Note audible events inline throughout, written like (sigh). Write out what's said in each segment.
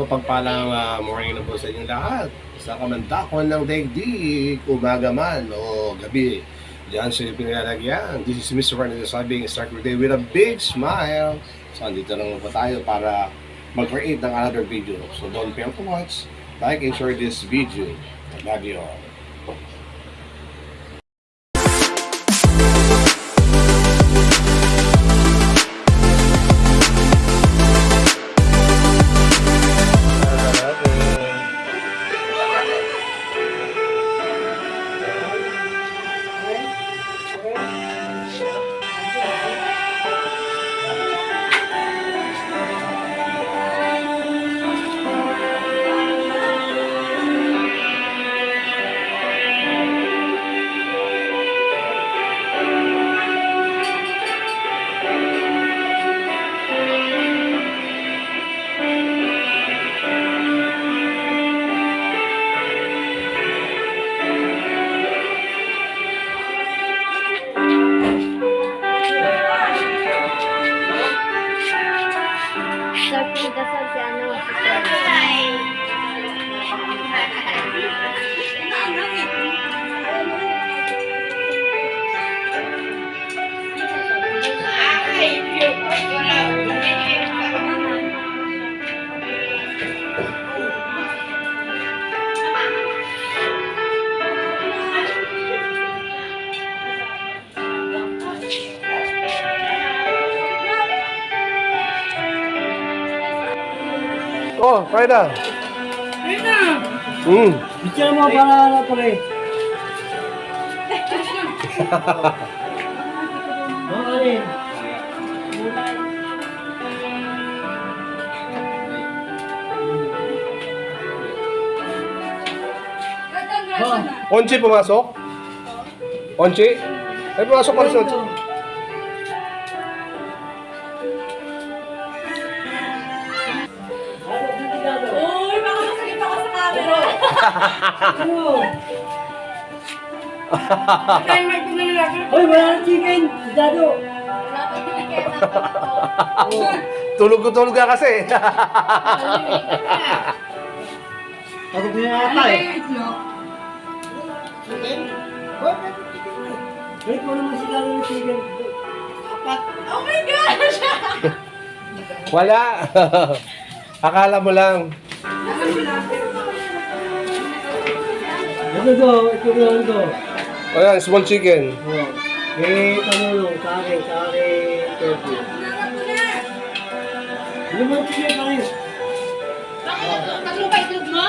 mapagpalang uh, morning na po sa inyong lahat. Sa kamantakon ng daigdig, umaga man o gabi. Diyan sa pinalalagyan. This is Mr. Fernandez sabing start your day with a big smile. So, andito lang po tayo para mag-create ng another video. So, don't fail to watch, like, and share this video. I love you all. Sir, pinagdasal si ano, si Sir. Oh, kaya na. Mm. Picture mo para (laughs) na pare. Oh, alin? Oh, Onchi pumasok? Onchi? Ay, pumasok pa si Onchi. Ano? Kaya may pinalagay. Hoy, wala nang chicken. Dado. (laughs) Tulog ko tulog ka kasi. Ako pinata eh. Hoy, kung naman sila ng chicken. Oh my gosh! Wala. (laughs) Akala mo lang. Ito to, ito to, ito to. Ayan, small chicken. Oh. Eh, akin, sa akin, turkey. Ano man chicken pa rin? Tatlo ba itlog mo?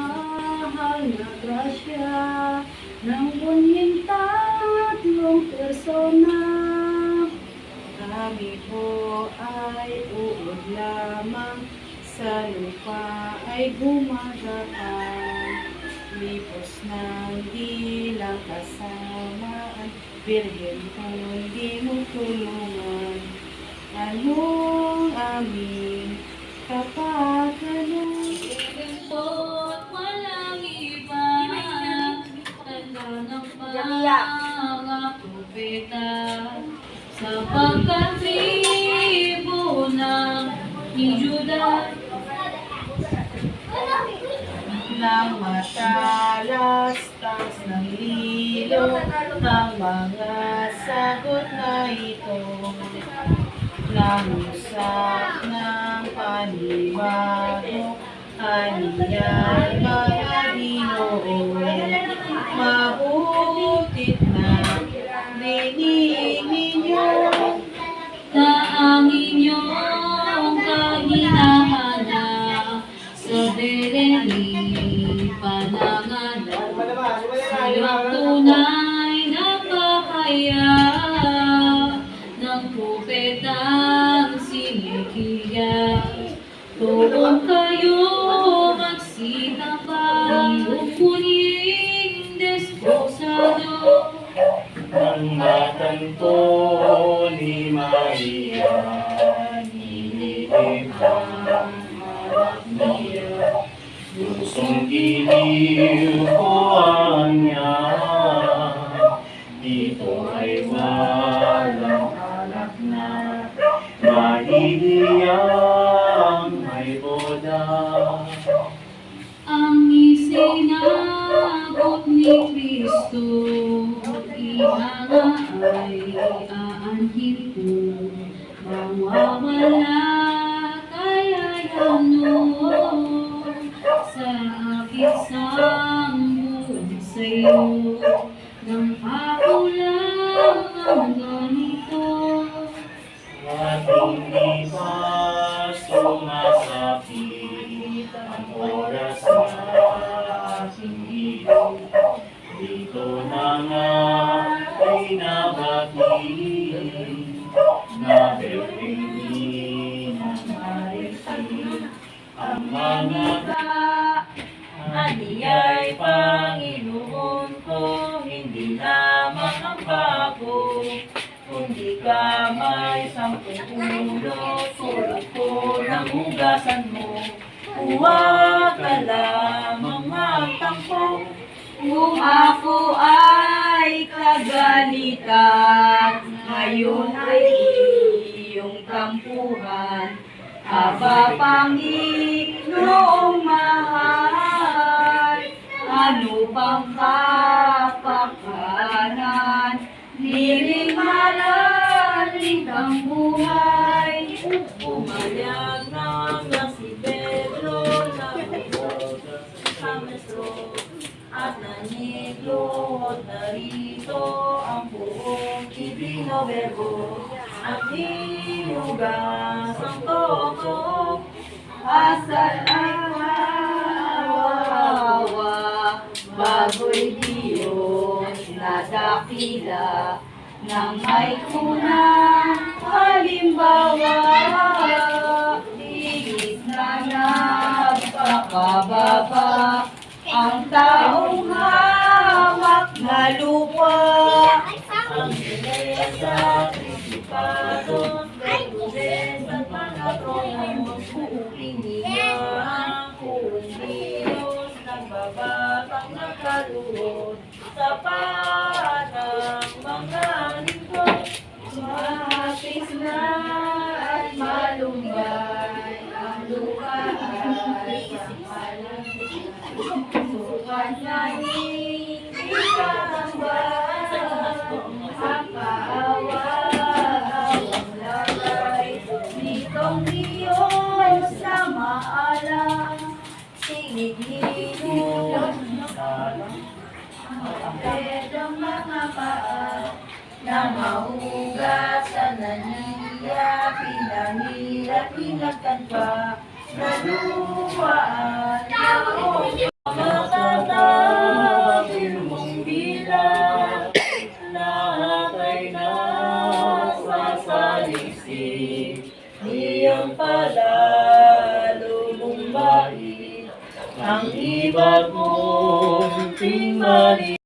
na grasya ng bunying tatlong persona. Kami po ay uod lamang sa lupa ay gumagapang. Lipos ng dilang kasamaan Birhen kung di mo tulungan. Anong aming kapakanan Jamia. mga propeta Sa pagkatribo ng ni Judah Nang matalastas ng lilo Ang mga sagot na ito. Nang usap ng panibago Aniyay mga ginoo mabutit na dinig ninyo na ang inyong kahinahana sa dereni panangan silang tunay na bahaya ng kupetang sinikiya Tuwag kayo magsitabang Ang natanto ni Maria, nililip ang anak niya. Pusong giliw ko ang niya, dito ay walang anak na. Mahihiyang may boda. Ang isinagot ni Kristo, ihanga ay aanhin ko. Mawawala kaya ano sa aking sambuong sa'yo. Nang ako lang ang ganito. At hindi pa sumasapit ang oras na aking iyo. Dito na nga Huwag ka lamang magtampo, Kung ako ay kagalitan, ngayon ay iyong tampuhan. Aba Panginoong mahal, ano bang kapakanan? Niling malalim ang buhay, Umayag na nga si Pedro na bumoga sa metro at naniglo at narito ang buong verbo at hinugas ang toko Asal ay kawawa, bago'y Diyos na dakila, nang may kunang halimbawa, higit na nagpakababa, ang taong hamak na lupa. ang beleza, principados, virtudes at mga tronos, iniya kung Diyos, nagbabatang nakaluhod sa panang ang mga paa, na mahugas sa naniya, pinahirap, pinagtan pa, naluwaan, naong Matatapin mong bilang lahat ay nasasalisik. Iyong palalo mong bait ang iba't mong tingmali.